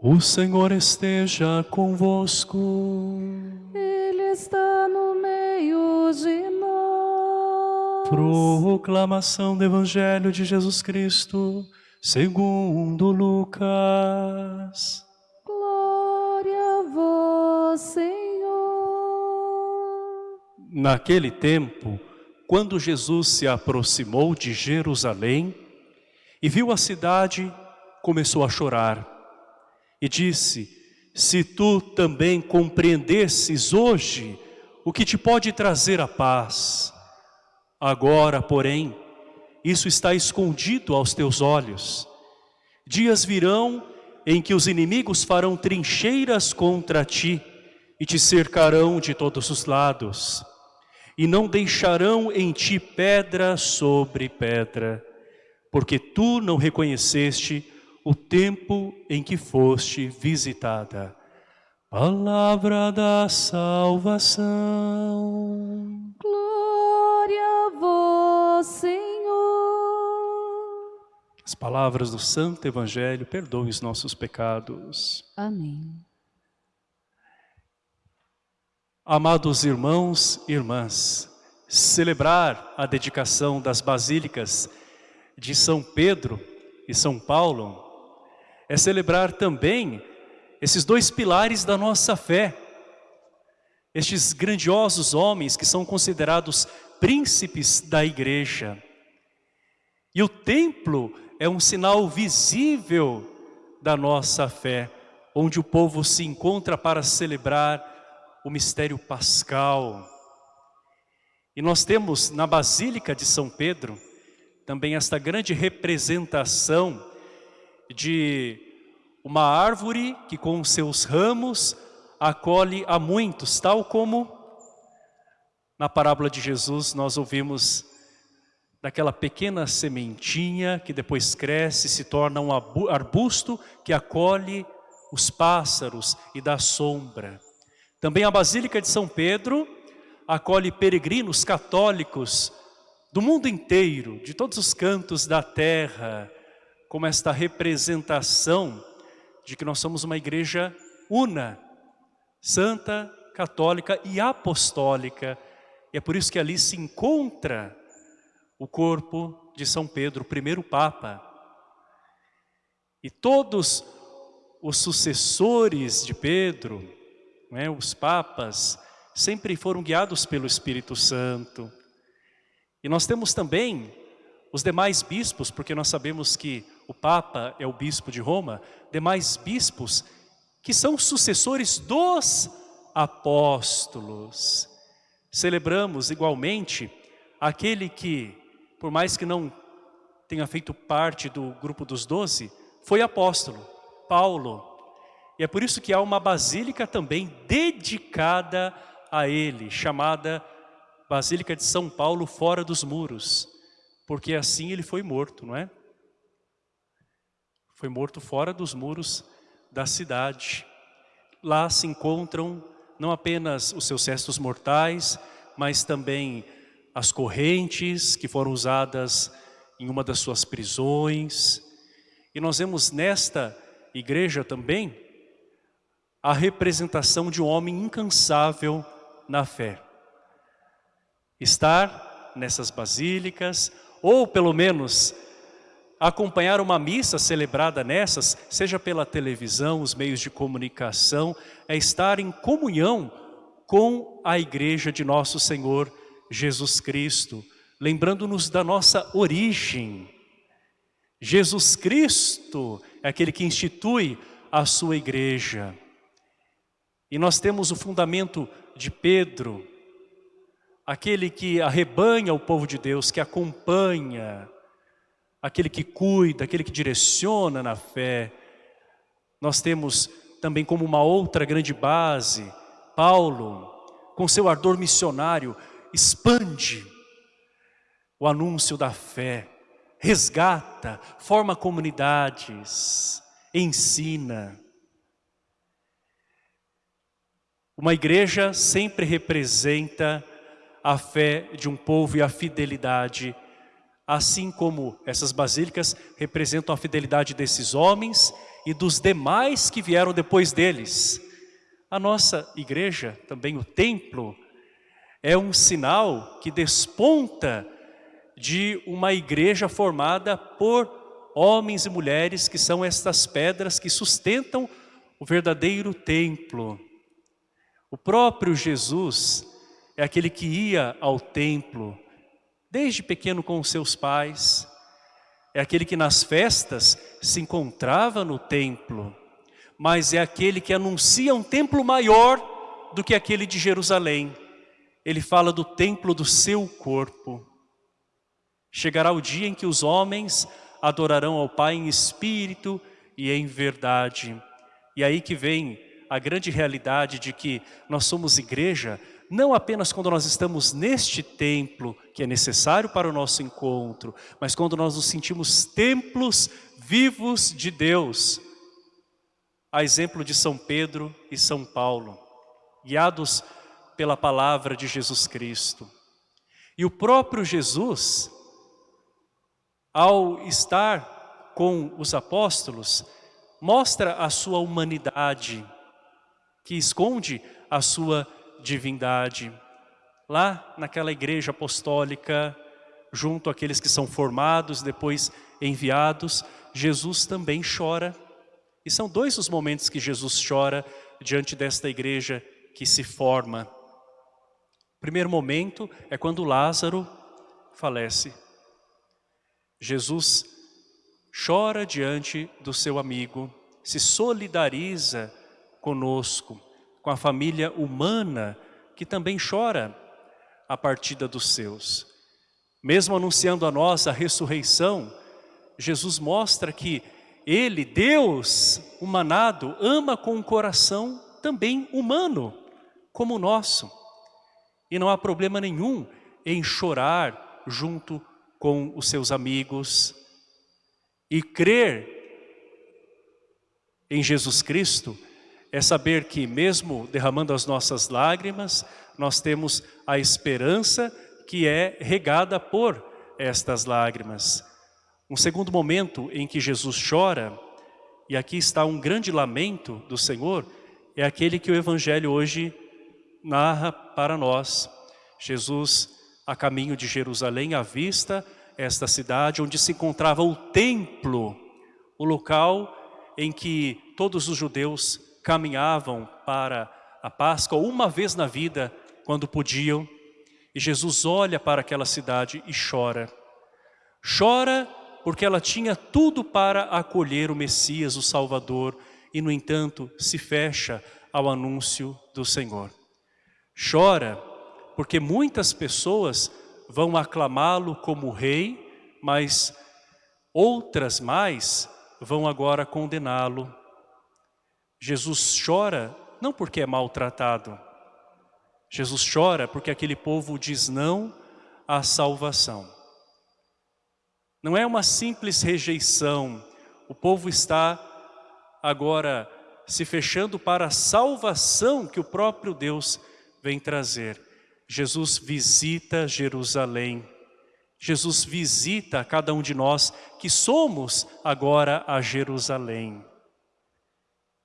O Senhor esteja convosco. Ele está no meio de nós. Proclamação do Evangelho de Jesus Cristo, segundo Lucas. Glória a vós, Senhor. Naquele tempo, quando Jesus se aproximou de Jerusalém e viu a cidade, começou a chorar e disse, se tu também compreendesses hoje o que te pode trazer a paz, agora, porém, isso está escondido aos teus olhos. Dias virão em que os inimigos farão trincheiras contra ti e te cercarão de todos os lados, e não deixarão em ti pedra sobre pedra, porque tu não reconheceste o tempo em que foste visitada. Palavra da salvação. Glória a vós, Senhor. As palavras do Santo Evangelho perdoem os nossos pecados. Amém. Amados irmãos e irmãs, celebrar a dedicação das basílicas de São Pedro e São Paulo é celebrar também esses dois pilares da nossa fé. Estes grandiosos homens que são considerados príncipes da igreja. E o templo é um sinal visível da nossa fé, onde o povo se encontra para celebrar o mistério pascal. E nós temos na Basílica de São Pedro também esta grande representação de uma árvore que com seus ramos acolhe a muitos, tal como na parábola de Jesus nós ouvimos daquela pequena sementinha que depois cresce e se torna um arbusto que acolhe os pássaros e dá sombra. Também a Basílica de São Pedro acolhe peregrinos católicos do mundo inteiro, de todos os cantos da terra, como esta representação de que nós somos uma igreja una, santa, católica e apostólica. E é por isso que ali se encontra o corpo de São Pedro, o primeiro Papa. E todos os sucessores de Pedro, né, os papas, sempre foram guiados pelo Espírito Santo. E nós temos também os demais bispos, porque nós sabemos que o Papa é o bispo de Roma, demais bispos que são sucessores dos apóstolos. Celebramos igualmente aquele que, por mais que não tenha feito parte do grupo dos doze, foi apóstolo, Paulo. E é por isso que há uma basílica também dedicada a ele, chamada Basílica de São Paulo fora dos muros, porque assim ele foi morto, não é? Foi morto fora dos muros da cidade. Lá se encontram não apenas os seus restos mortais, mas também as correntes que foram usadas em uma das suas prisões. E nós vemos nesta igreja também a representação de um homem incansável na fé estar nessas basílicas, ou pelo menos acompanhar uma missa celebrada nessas, seja pela televisão, os meios de comunicação, é estar em comunhão com a igreja de nosso Senhor Jesus Cristo, lembrando-nos da nossa origem. Jesus Cristo é aquele que institui a sua igreja. E nós temos o fundamento de Pedro, aquele que arrebanha o povo de Deus, que acompanha, aquele que cuida, aquele que direciona na fé. Nós temos também como uma outra grande base, Paulo, com seu ardor missionário, expande o anúncio da fé, resgata, forma comunidades, ensina. Uma igreja sempre representa a fé de um povo e a fidelidade, assim como essas basílicas representam a fidelidade desses homens e dos demais que vieram depois deles. A nossa igreja, também o templo, é um sinal que desponta de uma igreja formada por homens e mulheres que são estas pedras que sustentam o verdadeiro templo. O próprio Jesus é aquele que ia ao templo, desde pequeno com os seus pais, é aquele que nas festas se encontrava no templo, mas é aquele que anuncia um templo maior do que aquele de Jerusalém. Ele fala do templo do seu corpo. Chegará o dia em que os homens adorarão ao Pai em espírito e em verdade. E aí que vem a grande realidade de que nós somos igreja, não apenas quando nós estamos neste templo, que é necessário para o nosso encontro, mas quando nós nos sentimos templos vivos de Deus. A exemplo de São Pedro e São Paulo, guiados pela palavra de Jesus Cristo. E o próprio Jesus, ao estar com os apóstolos, mostra a sua humanidade, que esconde a sua divindade. Lá naquela igreja apostólica, junto àqueles que são formados, depois enviados, Jesus também chora. E são dois os momentos que Jesus chora diante desta igreja que se forma. O primeiro momento é quando Lázaro falece. Jesus chora diante do seu amigo, se solidariza conosco, com a família humana que também chora a partida dos seus. Mesmo anunciando a nós a ressurreição, Jesus mostra que Ele, Deus humanado, ama com um coração também humano, como o nosso. E não há problema nenhum em chorar junto com os seus amigos e crer em Jesus Cristo é saber que mesmo derramando as nossas lágrimas, nós temos a esperança que é regada por estas lágrimas. Um segundo momento em que Jesus chora, e aqui está um grande lamento do Senhor, é aquele que o Evangelho hoje narra para nós. Jesus, a caminho de Jerusalém, avista esta cidade onde se encontrava o templo, o local em que todos os judeus caminhavam para a Páscoa uma vez na vida, quando podiam, e Jesus olha para aquela cidade e chora. Chora porque ela tinha tudo para acolher o Messias, o Salvador, e no entanto se fecha ao anúncio do Senhor. Chora porque muitas pessoas vão aclamá-lo como rei, mas outras mais vão agora condená-lo Jesus chora não porque é maltratado. Jesus chora porque aquele povo diz não à salvação. Não é uma simples rejeição. O povo está agora se fechando para a salvação que o próprio Deus vem trazer. Jesus visita Jerusalém. Jesus visita cada um de nós que somos agora a Jerusalém.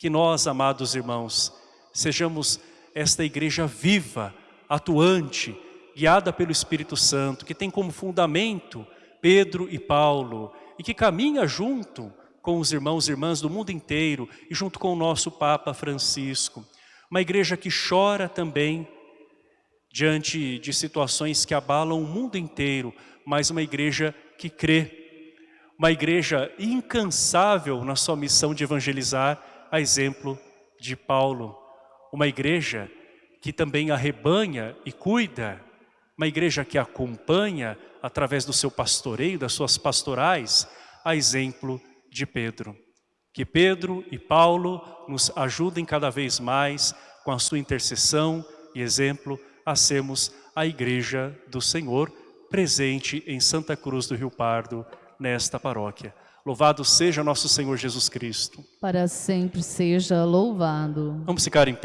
Que nós, amados irmãos, sejamos esta igreja viva, atuante, guiada pelo Espírito Santo, que tem como fundamento Pedro e Paulo, e que caminha junto com os irmãos e irmãs do mundo inteiro e junto com o nosso Papa Francisco. Uma igreja que chora também diante de situações que abalam o mundo inteiro, mas uma igreja que crê. Uma igreja incansável na sua missão de evangelizar a exemplo de Paulo. Uma igreja que também arrebanha e cuida, uma igreja que acompanha através do seu pastoreio, das suas pastorais, a exemplo de Pedro. Que Pedro e Paulo nos ajudem cada vez mais com a sua intercessão e exemplo a sermos a igreja do Senhor presente em Santa Cruz do Rio Pardo, nesta paróquia. Louvado seja nosso Senhor Jesus Cristo. Para sempre seja louvado. Vamos ficar em pé.